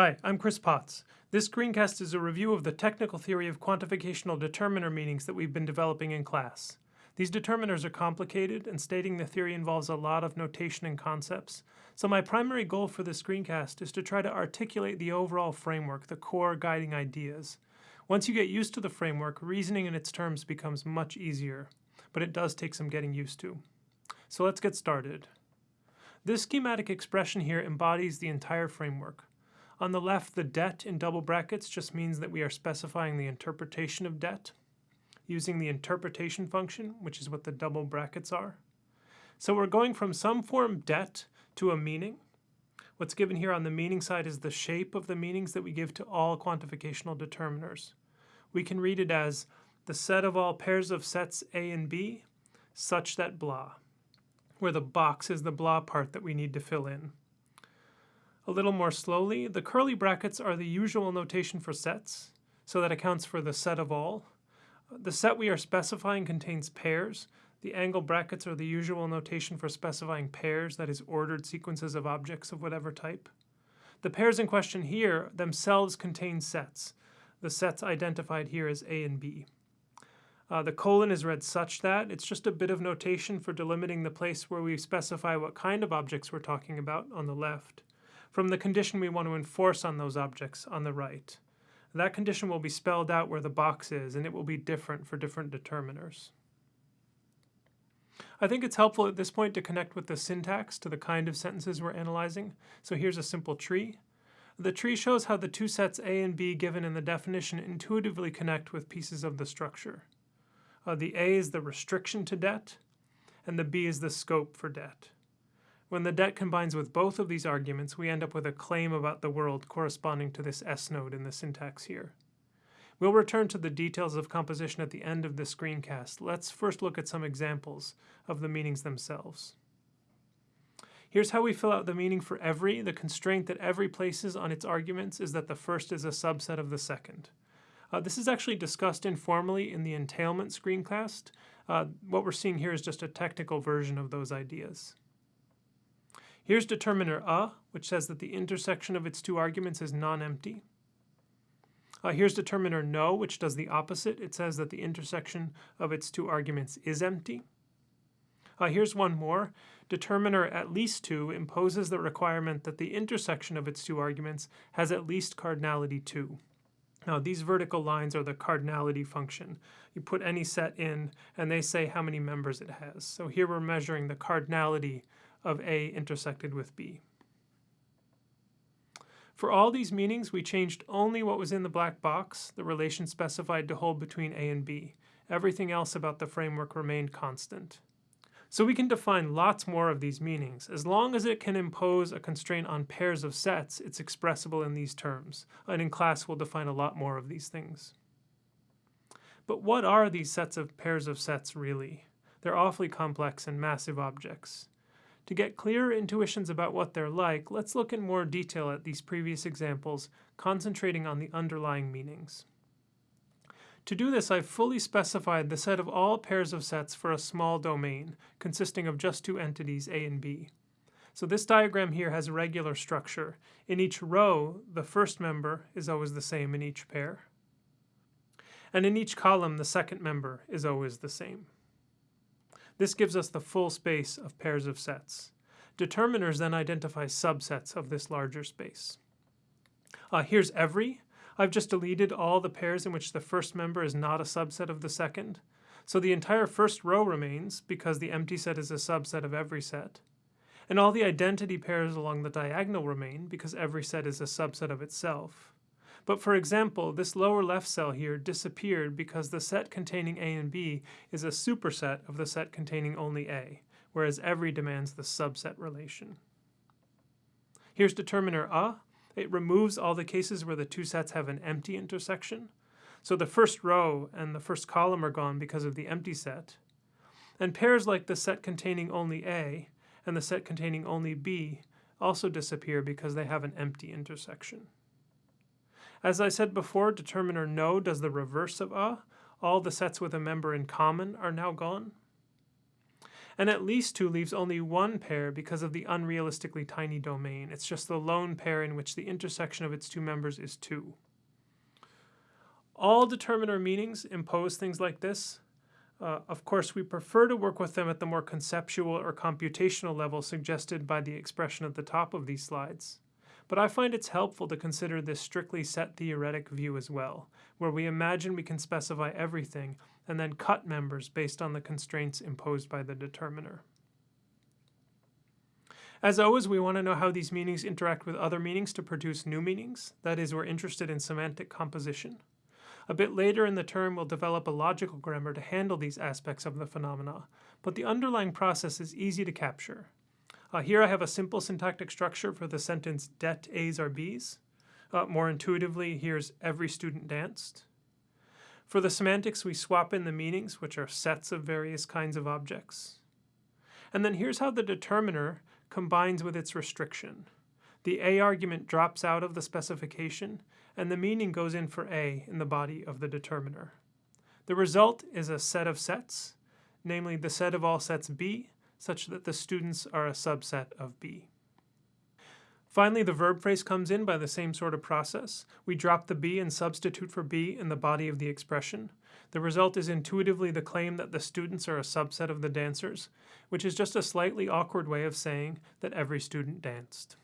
Hi, I'm Chris Potts. This screencast is a review of the technical theory of quantificational determiner meanings that we've been developing in class. These determiners are complicated, and stating the theory involves a lot of notation and concepts. So my primary goal for this screencast is to try to articulate the overall framework, the core guiding ideas. Once you get used to the framework, reasoning in its terms becomes much easier, but it does take some getting used to. So let's get started. This schematic expression here embodies the entire framework. On the left, the det in double brackets just means that we are specifying the interpretation of det using the interpretation function, which is what the double brackets are. So we're going from some form det to a meaning. What's given here on the meaning side is the shape of the meanings that we give to all quantificational determiners. We can read it as the set of all pairs of sets A and B such that blah, where the box is the blah part that we need to fill in. A little more slowly, the curly brackets are the usual notation for sets, so that accounts for the set of all. The set we are specifying contains pairs. The angle brackets are the usual notation for specifying pairs, that is, ordered sequences of objects of whatever type. The pairs in question here themselves contain sets. The sets identified here as A and B. Uh, the colon is read such that. It's just a bit of notation for delimiting the place where we specify what kind of objects we're talking about on the left from the condition we want to enforce on those objects on the right. That condition will be spelled out where the box is, and it will be different for different determiners. I think it's helpful at this point to connect with the syntax to the kind of sentences we're analyzing. So here's a simple tree. The tree shows how the two sets A and B given in the definition intuitively connect with pieces of the structure. Uh, the A is the restriction to det, and the B is the scope for det. When the det combines with both of these arguments, we end up with a claim about the world corresponding to this S node in the syntax here. We'll return to the details of composition at the end of the screencast. Let's first look at some examples of the meanings themselves. Here's how we fill out the meaning for every. The constraint that every places on its arguments is that the first is a subset of the second. Uh, this is actually discussed informally in the entailment screencast. Uh, what we're seeing here is just a technical version of those ideas. Here's determiner a, which says that the intersection of its two arguments is non-empty. Uh, here's determiner no, which does the opposite. It says that the intersection of its two arguments is empty. Uh, here's one more. Determiner at least 2 imposes the requirement that the intersection of its two arguments has at least cardinality 2. Now these vertical lines are the cardinality function. You put any set in and they say how many members it has. So here we're measuring the cardinality of A intersected with B. For all these meanings, we changed only what was in the black box, the relation specified to hold between A and B. Everything else about the framework remained constant. So we can define lots more of these meanings. As long as it can impose a constraint on pairs of sets, it's expressible in these terms. And in class, we'll define a lot more of these things. But what are these sets of pairs of sets really? They're awfully complex and massive objects. To get clearer intuitions about what they're like, let's look in more detail at these previous examples, concentrating on the underlying meanings. To do this, I've fully specified the set of all pairs of sets for a small domain, consisting of just two entities, A and B. So this diagram here has a regular structure. In each row, the first member is always the same in each pair. And in each column, the second member is always the same. This gives us the full space of pairs of sets. Determiners then identify subsets of this larger space. Uh, here's every. I've just deleted all the pairs in which the first member is not a subset of the second. So the entire first row remains because the empty set is a subset of every set. And all the identity pairs along the diagonal remain because every set is a subset of itself. But for example, this lower left cell here disappeared because the set containing A and B is a superset of the set containing only A, whereas every demands the subset relation. Here's determiner A. It removes all the cases where the two sets have an empty intersection. So the first row and the first column are gone because of the empty set. And pairs like the set containing only A and the set containing only B also disappear because they have an empty intersection. As I said before, determiner no does the reverse of a. All the sets with a member in common are now gone. And at least 2 leaves only one pair because of the unrealistically tiny domain. It's just the lone pair in which the intersection of its two members is 2. All determiner meanings impose things like this. Uh, of course, we prefer to work with them at the more conceptual or computational level suggested by the expression at the top of these slides. But I find it's helpful to consider this strictly set theoretic view as well, where we imagine we can specify everything and then cut members based on the constraints imposed by the determiner. As always, we want to know how these meanings interact with other meanings to produce new meanings. That is, we're interested in semantic composition. A bit later in the term, we'll develop a logical grammar to handle these aspects of the phenomena, but the underlying process is easy to capture. Uh, here I have a simple syntactic structure for the sentence det A's are B's. Uh, more intuitively, here's every student danced. For the semantics, we swap in the meanings, which are sets of various kinds of objects. And then here's how the determiner combines with its restriction. The A argument drops out of the specification, and the meaning goes in for A in the body of the determiner. The result is a set of sets, namely the set of all sets B, such that the students are a subset of B. Finally, the verb phrase comes in by the same sort of process. We drop the B and substitute for B in the body of the expression. The result is intuitively the claim that the students are a subset of the dancers, which is just a slightly awkward way of saying that every student danced.